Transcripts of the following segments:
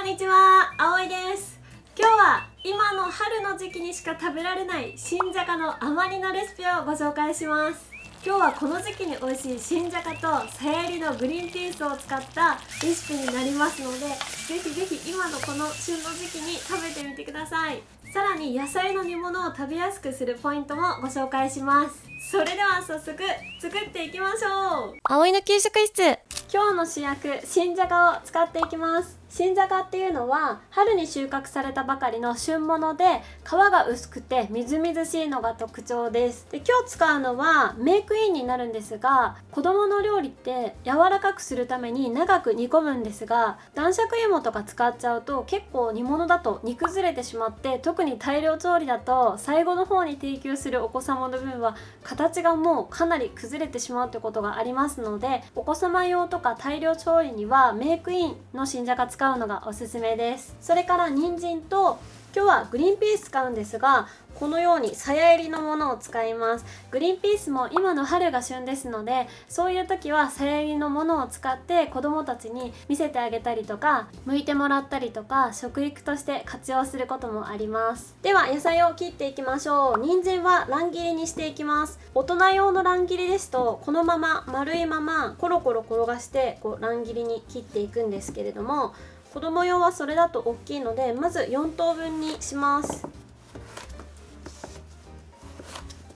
こんにちは、あおいです。今日は今の春の時期にしか食べられない新じゃがの余りのレシピをご紹介します。今日はこの時期に美味しい新じゃがとさやりのグリーンピースを使ったレシピになりますのでぜひぜひ今のこの旬の時期に食べてみてください。さらに野菜の煮物を食べやすくするポイントもご紹介します。それでは早速作っていきましょう。葵の給食室。今日の主役新じゃがを使っていきます新じゃがっていうのは春に収穫されたばかりの旬物で皮が薄くてみずみずしいのが特徴です。で今日使うのはメイクインになるんですが子供の料理って柔らかくするために長く煮込むんですが男爵芋とか使っちゃうと結構煮物だと煮崩れてしまって特に大量調理だと最後の方に提供するお子様の分は形がもうかなり崩れてしまうってことがありますのでお子様用とか大量調理にはメイクインの新じゃが使うのがおすすめです。それから人参と今日はグリーンピース使うんですがこのようにさや入りのものを使います。グリーンピースも今の春が旬ですのでそういう時はさや入りのものを使って子供たちに見せてあげたりとか剥いてもらったりとか食育として活用することもあります。では野菜を切っていきましょう。人参は乱切りにしていきます。大人用の乱切りですとこのまま丸いままコロコロ転がしてこう乱切りに切っていくんですけれども子供用はそれだと大きいのでまず4等分にします。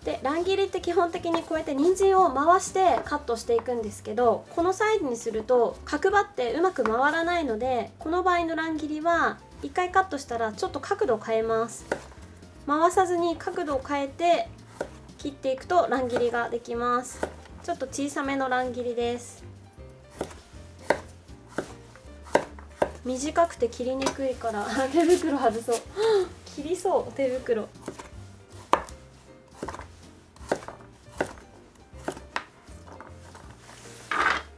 で乱切りって基本的にこうやって人参を回してカットしていくんですけどこのサイズにすると角張ってうまく回らないのでこの場合の乱切りは1回カットしたらちょっと角度を変えます。回さずに角度を変えて切っていくと乱切りができます。ちょっと小さめの乱切りです。短くて切りにくいから 手袋外そう。切りそう手袋。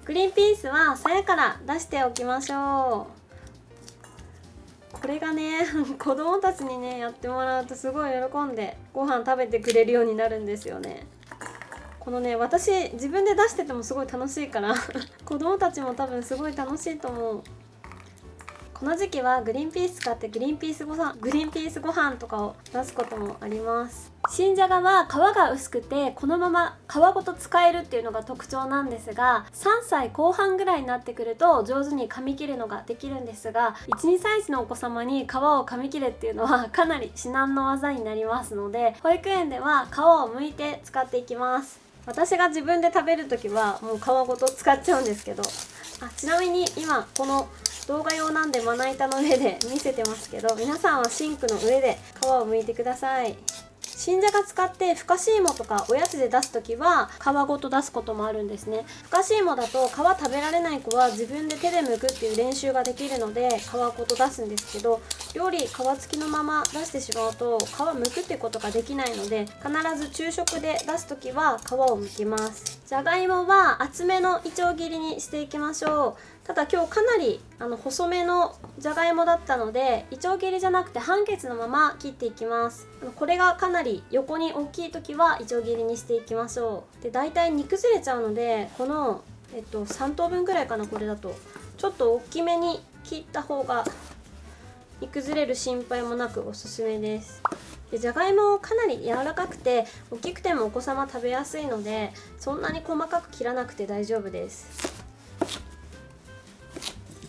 グリーンピースはさやから出しておきましょう。これがね 子供たちにねやってもらうとすごい喜んでご飯食べてくれるようになるんですよね。このね私自分で出しててもすごい楽しいから 子供たちも多分すごい楽しいと思う。この時期はグリーンピース使ってグリーンピースご飯グリーンピースご飯とかを出すこともあります。新じゃがは皮が薄くてこのまま皮ごと使えるっていうのが特徴なんですが3歳後半ぐらいになってくると上手に噛み切るのができるんですが12歳児のお子様に皮を噛み切れっていうのは かなり至難の技になりますので保育園では皮を剥いて使っていきます。私が自分で食べる時はもう皮ごと使っちゃうんですけどあちなみに今この動画用なんでまな板の上で見せてますけど皆さんはシンクの上で皮を剥いてください。新じゃが使ってふかし芋とかおやつで出す時は皮ごと出すこともあるんですね。ふかし芋だと皮食べられない子は自分で手で剥くっていう練習ができるので皮ごと出すんですけど料理皮付きのまま出してしまうと皮剥くってことができないので必ず昼食で出す時は皮を剥きます。じゃがいもは厚めのいちょう切りにしていきましょう。ただ今日かなりあの細めのじゃがいもだったのでいちょう切りじゃなくて半月のまま切っていきます。これがかなり横に大きい時はいちょう切りにしていきましょう。で大体煮崩れちゃうのでこの、えっと、3等分ぐらいかなこれだと。ちょっと大きめに切った方が煮崩れる心配もなくおすすめです。でじゃがいもかなり柔らかくて大きくてもお子様食べやすいのでそんなに細かく切らなくて大丈夫です。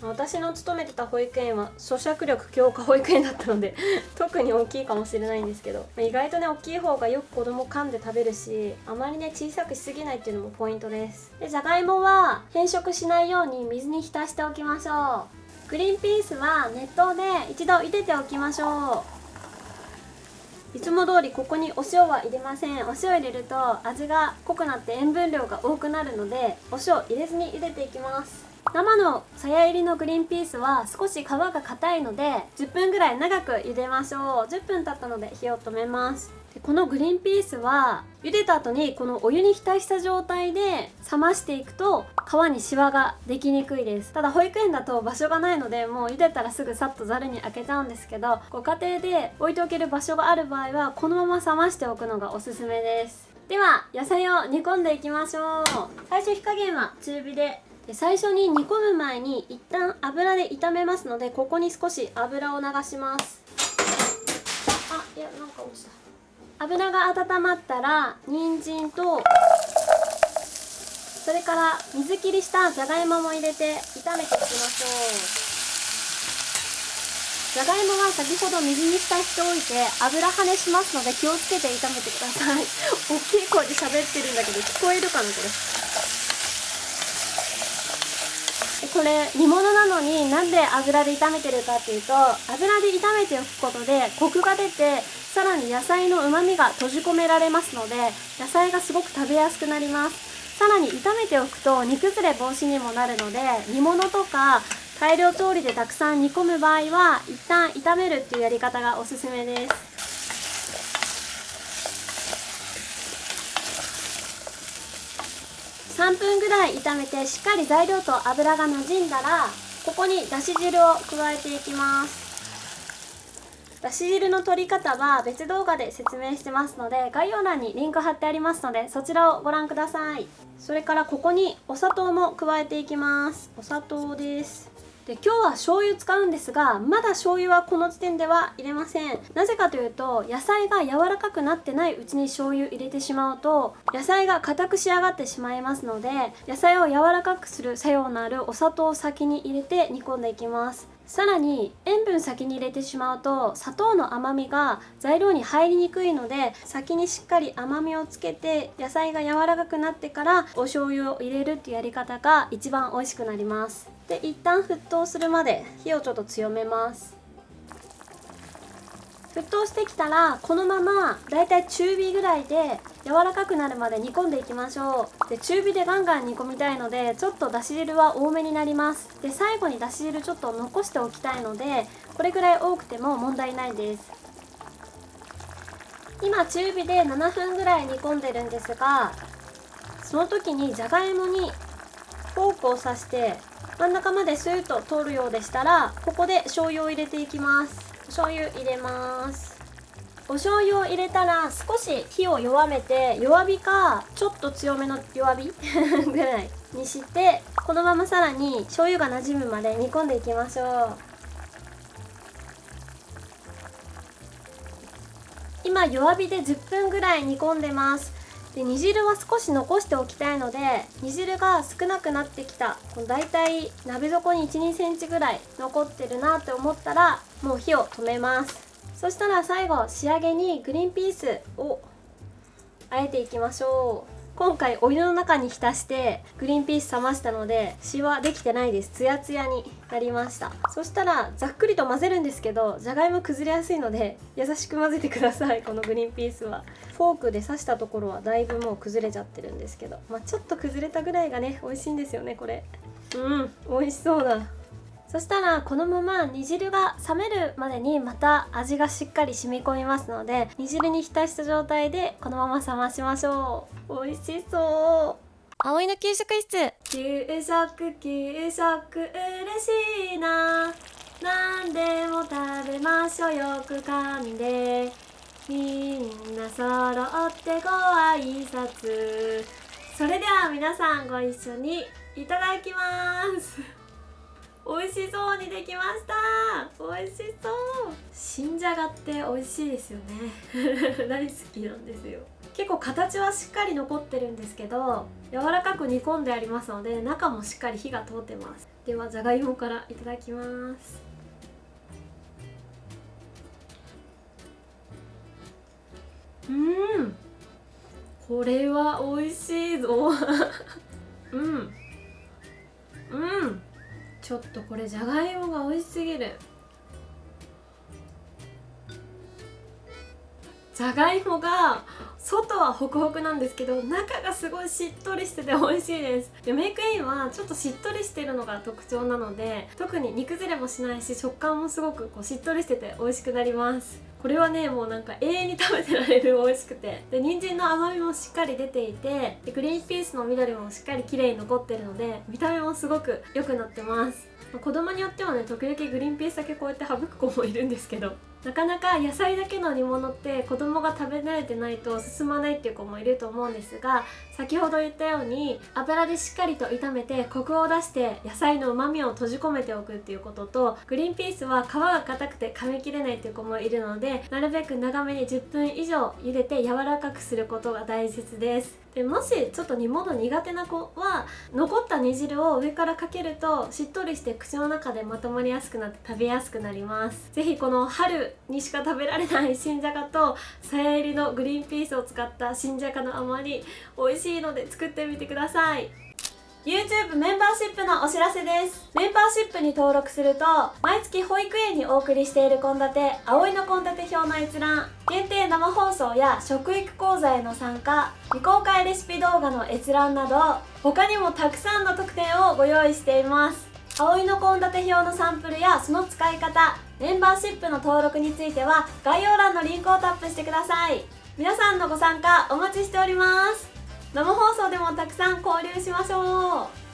私の勤めてた保育園は咀嚼力強化保育園だったので 特に大きいかもしれないんですけど意外とね大きい方がよく子供噛んで食べるしあまりね小さくしすぎないっていうのもポイントです。でじゃがいもは変色しないように水に浸しておきましょう。グリーンピースは熱湯で一度茹でておきましょう。いつも通りここにお塩は入れません。お塩入れると味が濃くなって塩分量が多くなるのでお塩入れずに茹でていきます。生のさや入りのグリーンピースは少し皮が硬いので10分ぐらい長く茹でましょう。10分経ったので火を止めます。でこのグリーンピースは茹でた後にこのお湯に浸した状態で冷ましていくと皮にシワができにくいです。ただ保育園だと場所がないのでもう茹でたらすぐさっとざるに開けちゃうんですけどご家庭で置いておける場所がある場合はこのまま冷ましておくのがおすすめです。では野菜を煮込んでいきましょう。最初火加減は中火でで最初に煮込む前に一旦油で炒めますのでここに少し油を流します。あいやなんか落ちた。油が温まったら人参とそれから水切りしたじゃがいもも入れて炒めていきましょう。じゃがいもは先ほど水に浸しておいて油跳ねしますので気をつけて炒めてください。大きい声で喋ってるんだけど聞こえるかなこれ。これ煮物なのになんで油で炒めてるかっていうと油で炒めておくことでコクが出てさらに野菜の旨味が閉じ込められますので野菜がすごく食べやすくなります。さらに炒めておくと煮崩れ防止にもなるので煮物とか大量調理でたくさん煮込む場合は一旦炒めるっていうやり方がおすすめです。3分ぐらい炒めてしっかり材料と油が馴染んだらここにだし汁を加えていきます。だし汁の取り方は別動画で説明してますので概要欄にリンク貼ってありますのでそちらをご覧ください。それからここにお砂糖も加えていきます。お砂糖です。で今日は醤油使うんですがまだ醤油はこの時点では入れません。なぜかというと野菜が柔らかくなってないうちに醤油入れてしまうと野菜が硬く仕上がってしまいますので野菜を柔らかくする作用のあるお砂糖を先に入れて煮込んでいきます。さらに塩分先に入れてしまうと砂糖の甘みが材料に入りにくいので先にしっかり甘みをつけて野菜が柔らかくなってからお醤油を入れるっていうやり方が一番美味しくなります。で一旦沸騰するまで火をちょっと強めます。沸騰してきたらこのままだいたい中火ぐらいで柔らかくなるまで煮込んでいきましょう。で中火でガンガン煮込みたいのでちょっとだし汁は多めになります。で最後にだし汁ちょっと残しておきたいのでこれぐらい多くても問題ないです。今中火で7分ぐらい煮込んでるんですがその時にじゃがいもにフォークを刺して真ん中までスーッと通るようでしたらここで醤油を入れていきます。醤油入れます。お醤油を入れたら少し火を弱めて弱火かちょっと強めの弱火？ぐらいにしてこのままさらに醤油がなじむまで煮込んでいきましょう。今弱火で10分ぐらい煮込んでますで煮汁は少し残しておきたいので煮汁が少なくなってきた。このだいたい鍋底に1 2センチぐらい残ってるなって思ったらもう火を止めます。そしたら最後仕上げにグリンピースをあえていきましょう。今回お湯の中に浸してグリーンピース冷ましたのでシワできてないです。ツヤツヤになりました。そしたらざっくりと混ぜるんですけどじゃがいも崩れやすいので優しく混ぜてください。このグリーンピースは。フォークで刺したところはだいぶもう崩れちゃってるんですけど。まあ、ちょっと崩れたぐらいがね美味しいんですよねこれ。うん美味しそうだ。そしたらこのまま煮汁が冷めるまでにまた味がしっかり染み込みますので煮汁に浸した状態でこのまま冷ましましょう。美味しそう。葵の給食室。給食給食嬉しいな。何でも食べましょう。よく噛んで。みんな揃ってご挨拶。それでは皆さんご一緒にいただきます。美味しそうにできました。美味しそう。新じゃがって美味しいですよね。大好きなんですよ。結構形はしっかり残ってるんですけど柔らかく煮込んでありますので中もしっかり火が通ってます。ではじゃがいもからいただきます。うん。これは美味しいぞ。うん。ちょっとこれじゃがいもが美味しすぎる。じゃがいもが外はホクホクなんですけど中がすごいしっとりしてて美味しいです。でメイクインはちょっとしっとりしてるのが特徴なので特に煮崩れもしないし食感もすごくこうしっとりしてて美味しくなります。これはねもうなんか永遠に食べてられる美味しくて。で人参の甘みもしっかり出ていてでグリーンピースの緑もしっかり綺麗に残ってるので見た目もすごく良くなってます。子供によってはね時々グリーンピースだけこうやって省く子もいるんですけど。なかなか野菜だけの煮物って子供が食べ慣れてないと進まないっていう子もいると思うんですが先ほど言ったように油でしっかりと炒めてコクを出して野菜の旨味を閉じ込めておくっていうこととグリーンピースは皮が硬くて噛み切れないっていう子もいるのでなるべく長めに10分以上茹でて柔らかくすることが大切です。でもしちょっと煮物苦手な子は残った煮汁を上からかけるとしっとりして口の中でまとまりやすくなって食べやすくなります。是非この春にしか食べられない新じゃがとさや入りのグリーンピースを使った新じゃがの甘煮美味しいので作ってみてください。YouTube メンバーシップのお知らせです。メンバーシップに登録すると毎月保育園にお送りしている献立葵の献立表の閲覧限定生放送や食育講座への参加未公開レシピ動画の閲覧など他にもたくさんの特典をご用意しています。葵の献立表のサンプルやその使い方メンバーシップの登録については概要欄のリンクをタップしてください。皆さんのご参加お待ちしております。生放送でもたくさん交流しましょう。